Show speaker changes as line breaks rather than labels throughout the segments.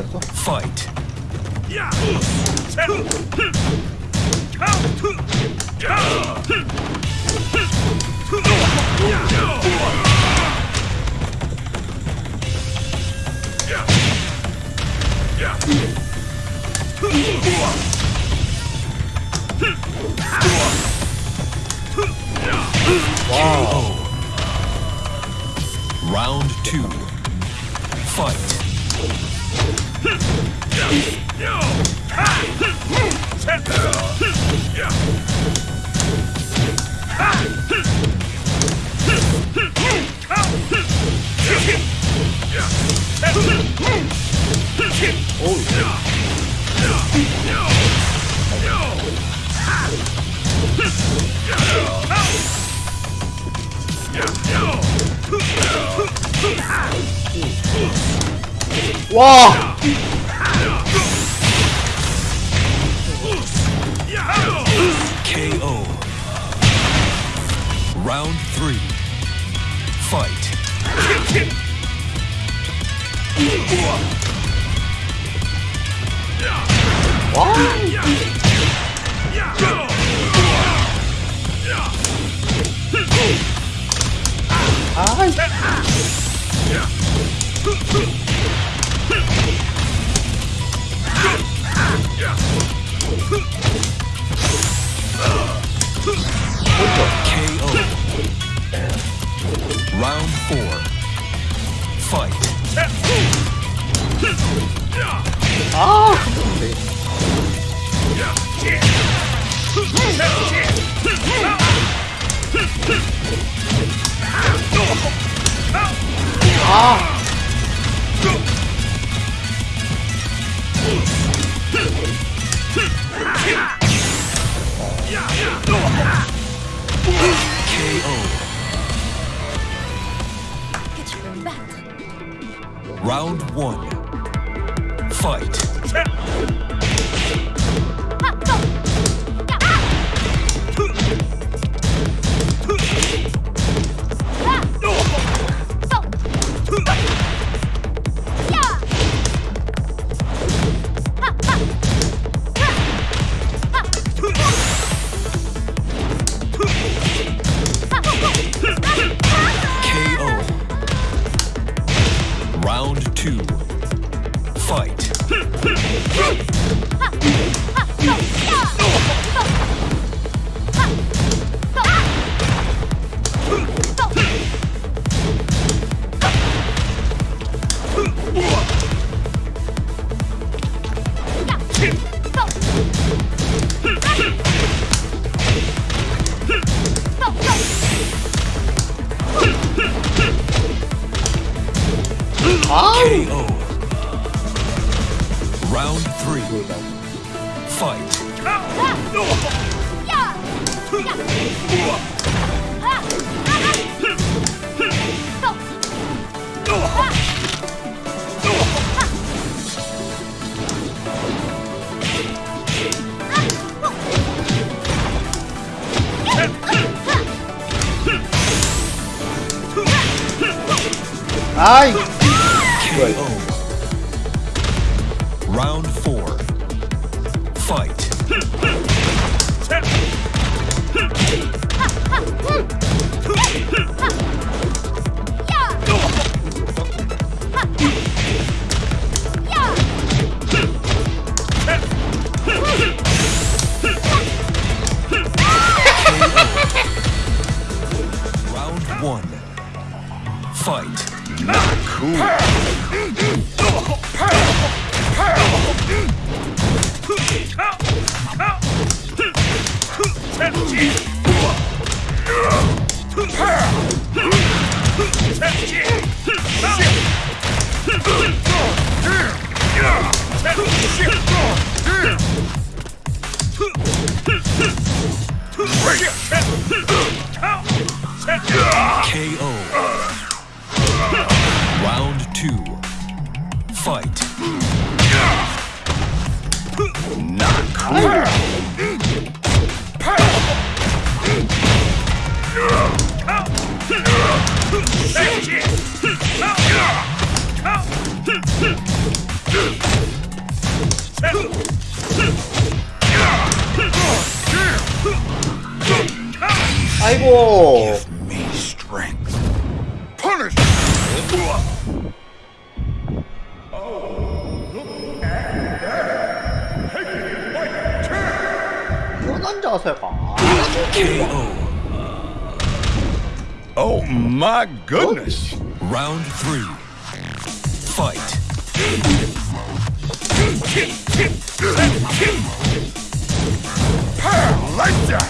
cierto.
Fight.
Wow.
Round two.
와. 아.
Fight.
아.
Round four. fight. Not
clear.
아이고
Oh my goodness!
Round three. Fight.
Paralyzer!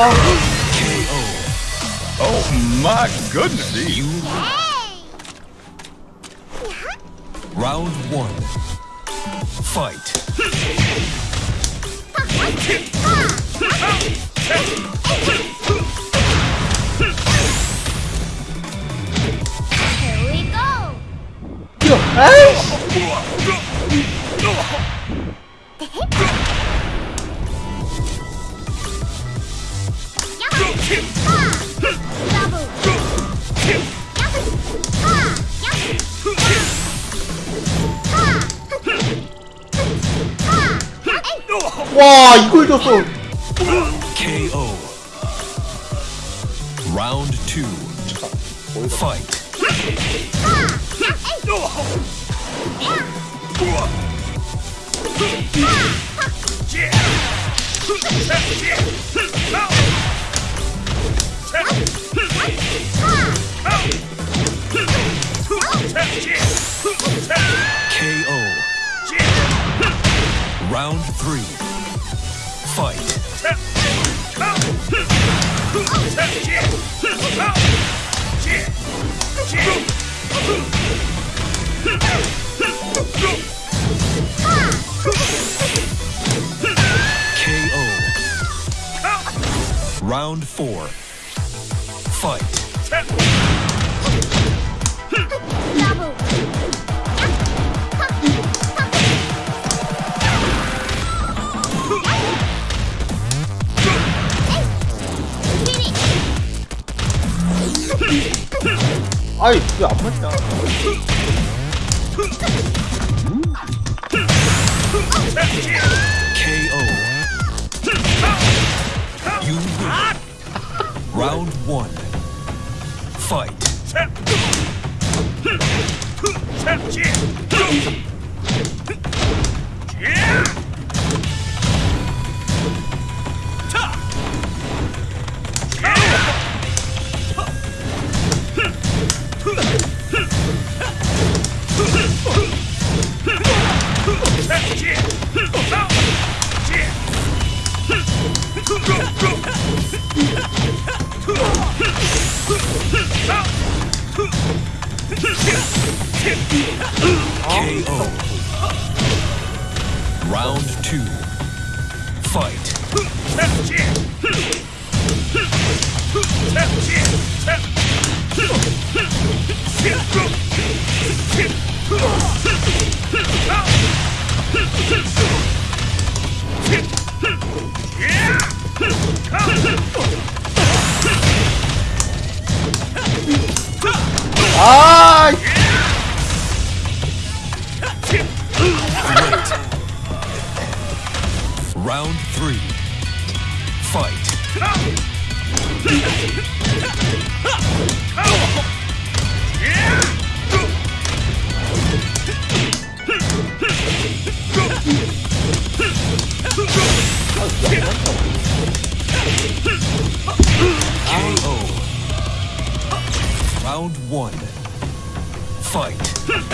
Oh.
oh my goodness!
You. Round one. Fight.
Here
죽였어
KO Round 2 Fight. KO Round 3 Fight. KO. Round four. Fight.
Double.
아이 왜 안 맞냐?
KO. You win. Round one. Fight. two, fight.
아!
one. Fight.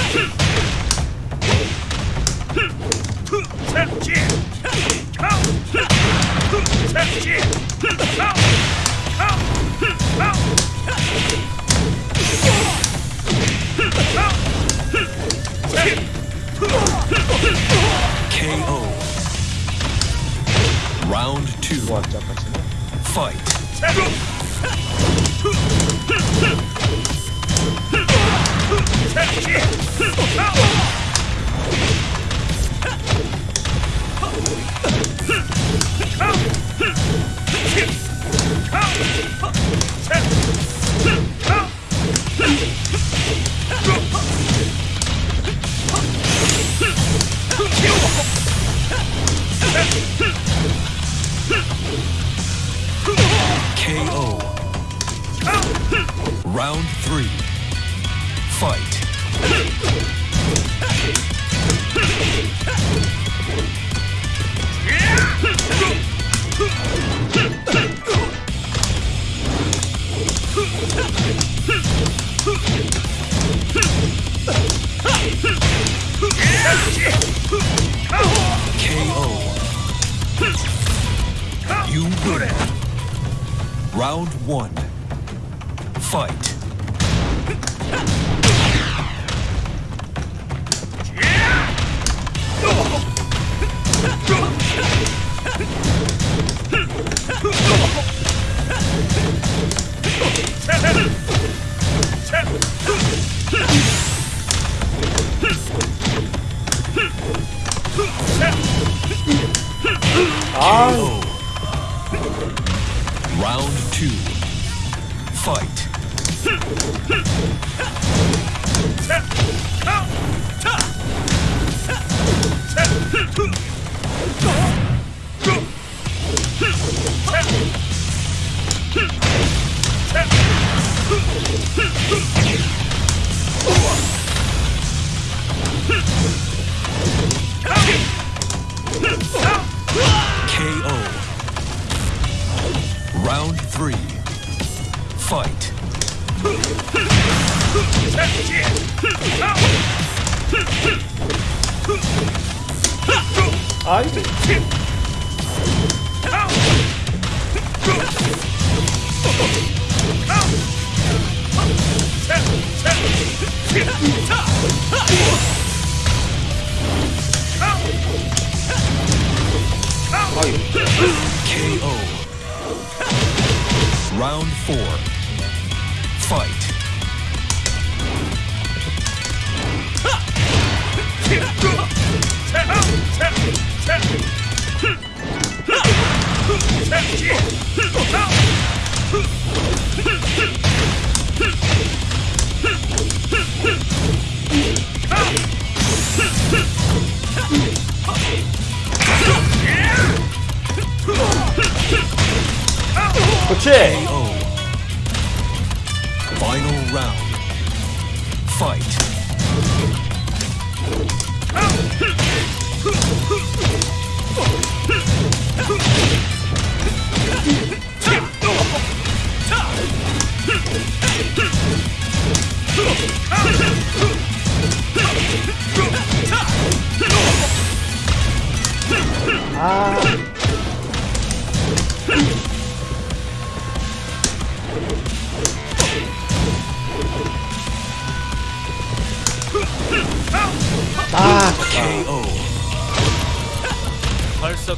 KO.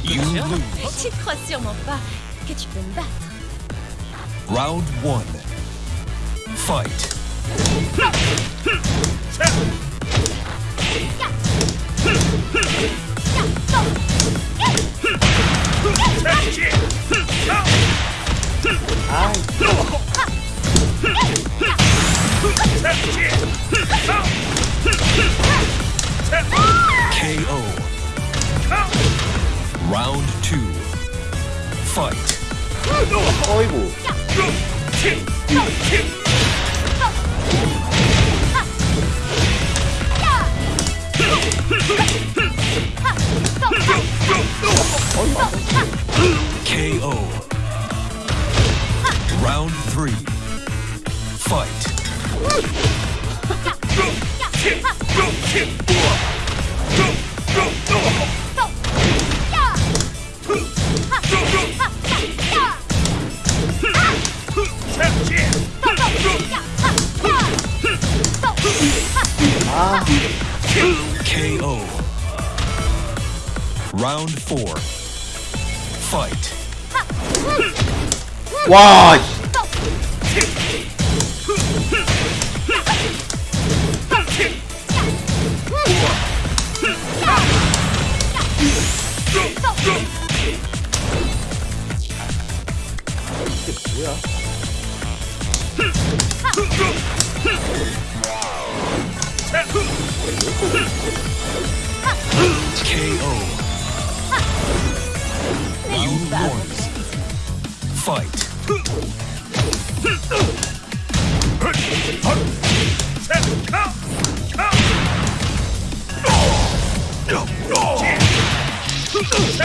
You lose.
Tu crois sûrement pas que tu peux me battre.
Round 1. Fight. I... Round two.
Fight. 아이고.
KO. Round three. Fight. Round four. Fight.
와,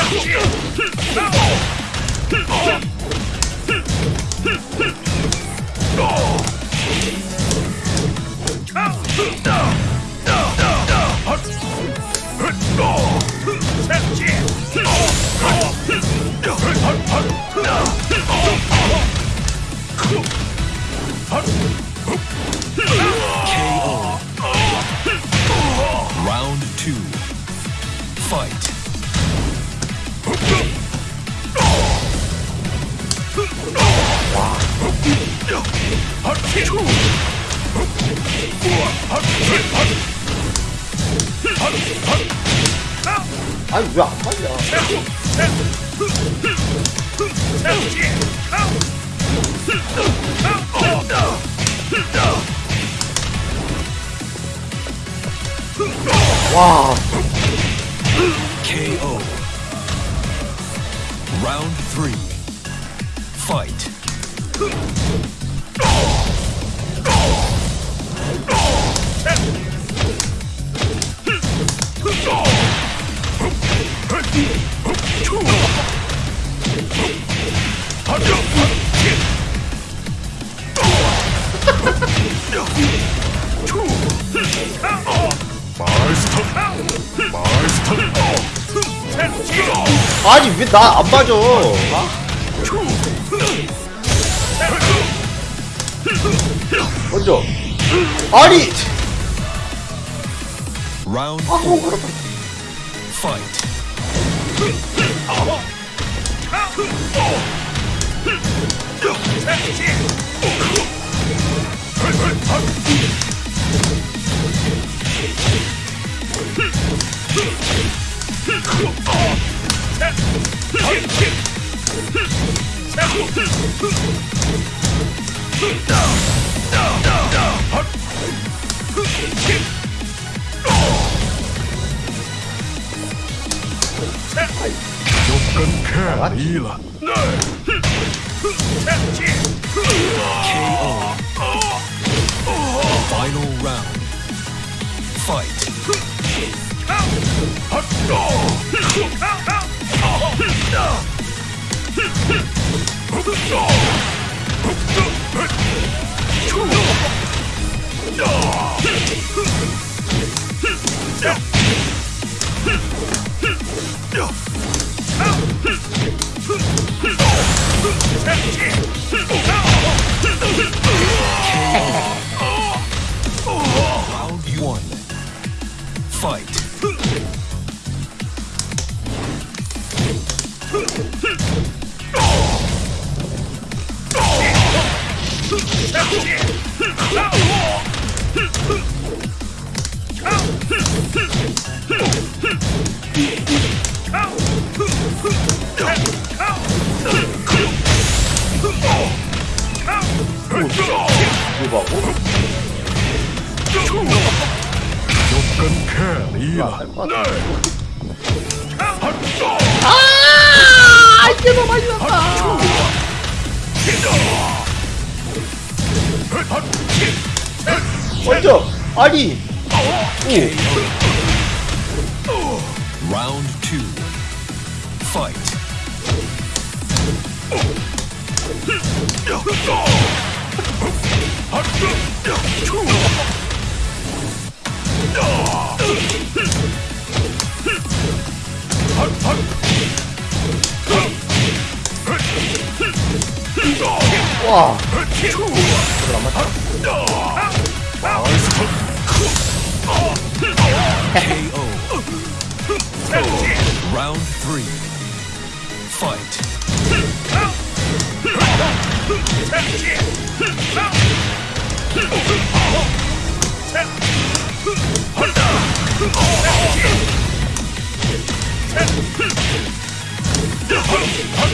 KO.
와, 나 안 맞아? 먼저. 아니, 아. 그렇다.
Fight. KO.
와
KO. Round KO.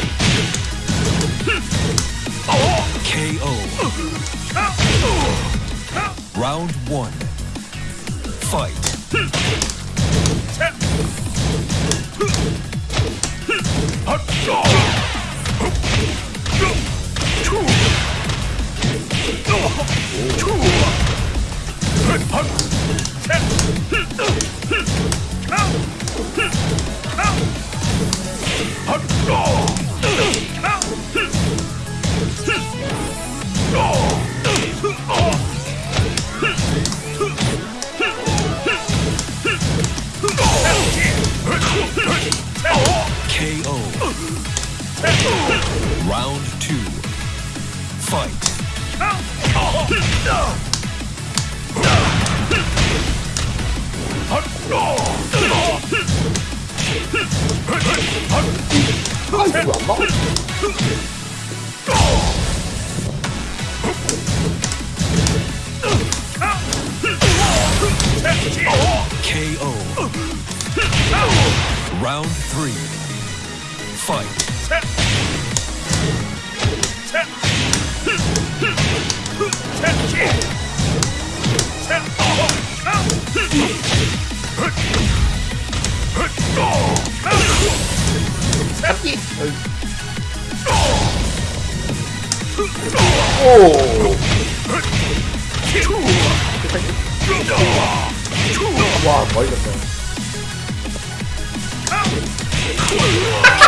fight.
오! 와, 멀렸어.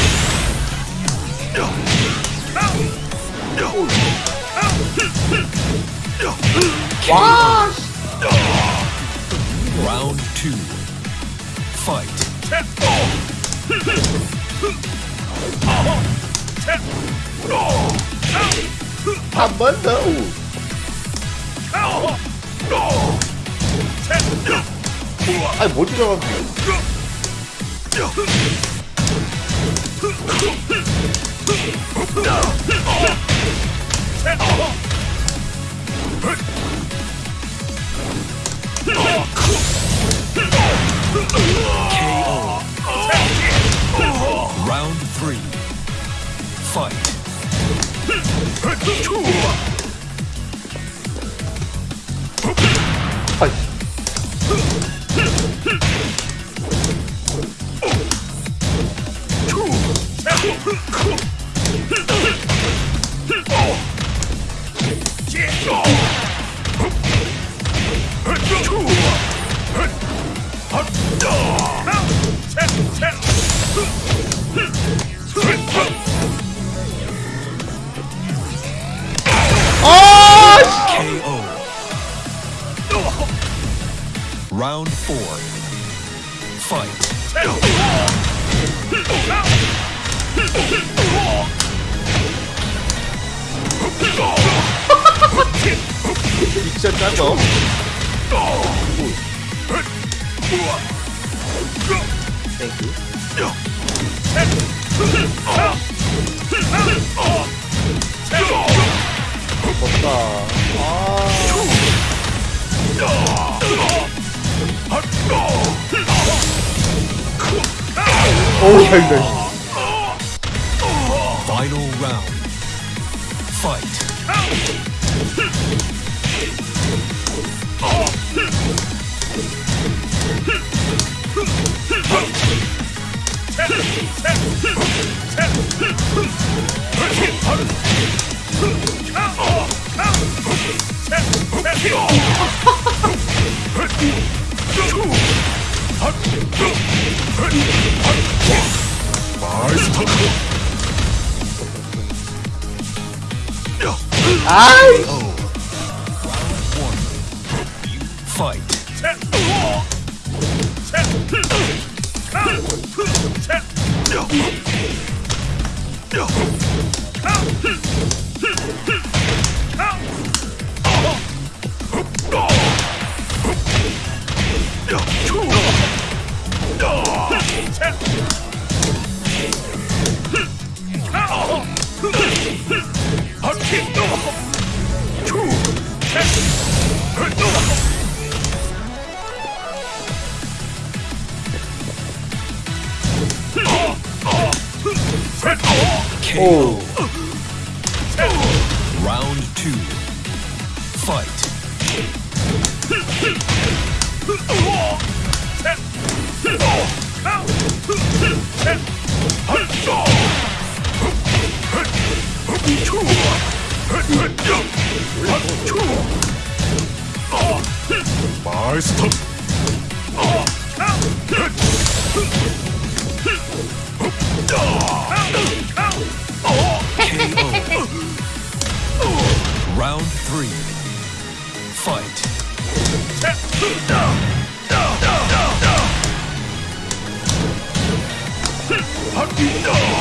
Wash!
Round two. Fight.
Abandão! Ai,
muito jogo. Oh! Fight. Final round. Fight.
아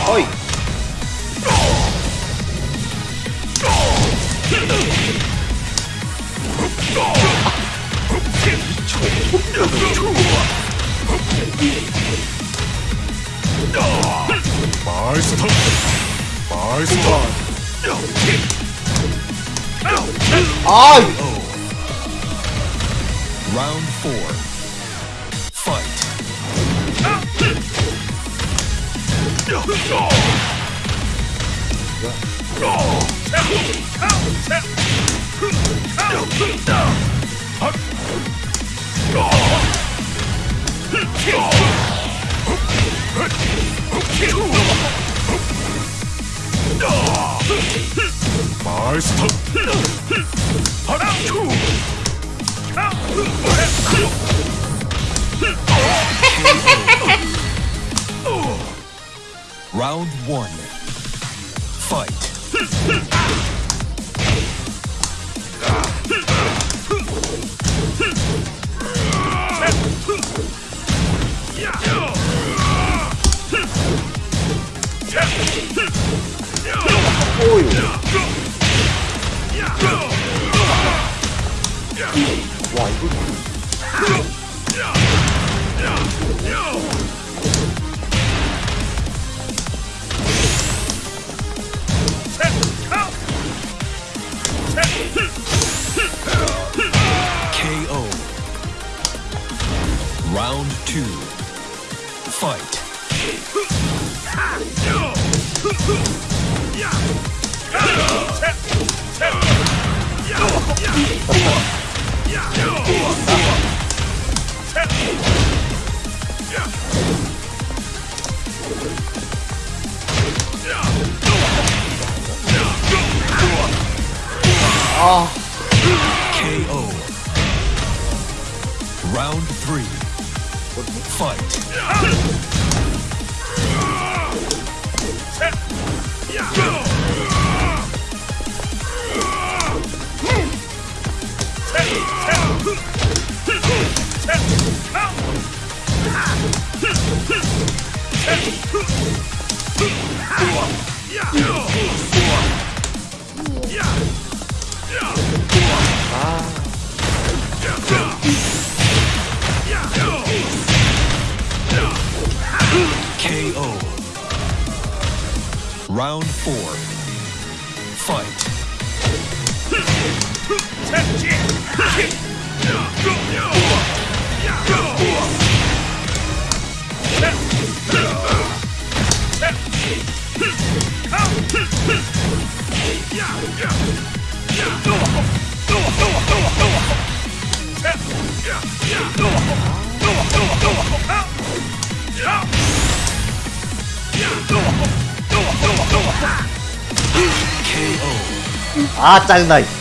어이.
마스터. 마스터.
아,
Round four. Fight! Round one. Fight.
오 아,
KO. Round three. Fight. KO. Round four.
아 짜증나 이.